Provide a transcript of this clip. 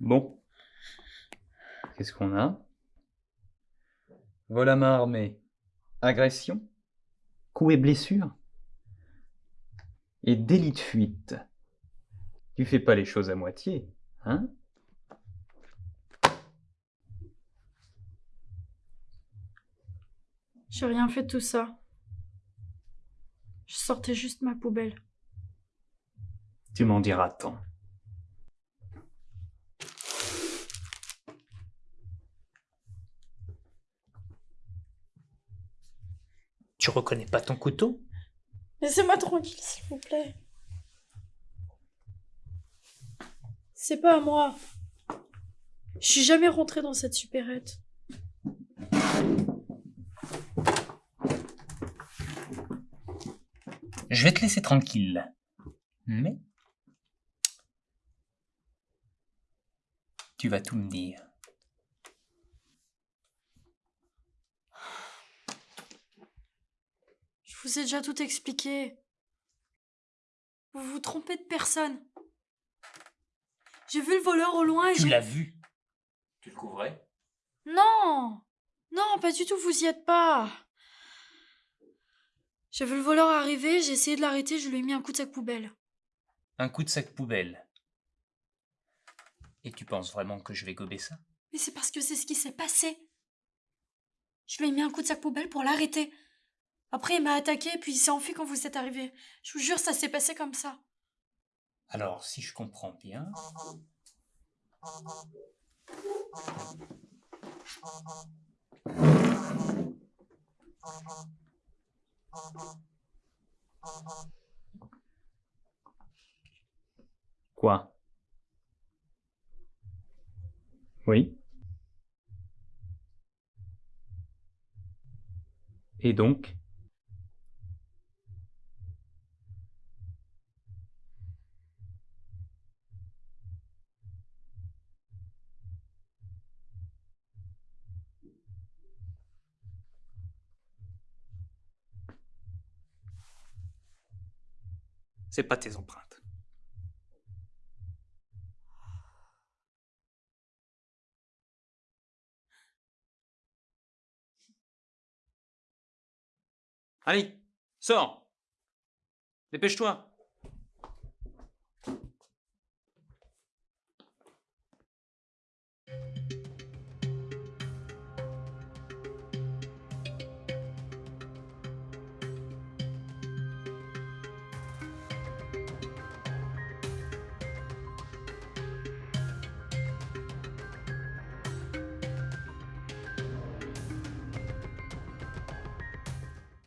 Bon. Qu'est-ce qu'on a? Vol à main armée. Agression. Coup et blessure. Et délit de fuite. Tu fais pas les choses à moitié, hein? J'ai rien fait de tout ça. Je sortais juste ma poubelle. Tu m'en diras tant. Tu reconnais pas ton couteau Laissez-moi tranquille, s'il vous plaît. C'est pas à moi. Je suis jamais rentrée dans cette supérette. Je vais te laisser tranquille. Mais... Tu vas tout me dire. Je vous ai déjà tout expliqué. Vous vous trompez de personne. J'ai vu le voleur au loin et Tu j'ai... l'as vu Tu le couvrais? Non Non, pas du tout, vous y êtes pas. J'ai vu le voleur arriver, j'ai essayé de l'arrêter, je lui ai mis un coup de sac poubelle. Un coup de sac poubelle. Et tu penses vraiment que je vais gober ça? Mais c'est parce que c'est ce qui s'est passé. Je lui ai mis un coup de sac poubelle pour l'arrêter. Après, il m'a attaqué et puis il s'est enfui quand vous êtes arrivé. Je vous jure, ça s'est passé comme ça. Alors, si je comprends bien... Quoi? Oui Et donc? C'est pas tes empreintes. Allez, sors Dépêche-toi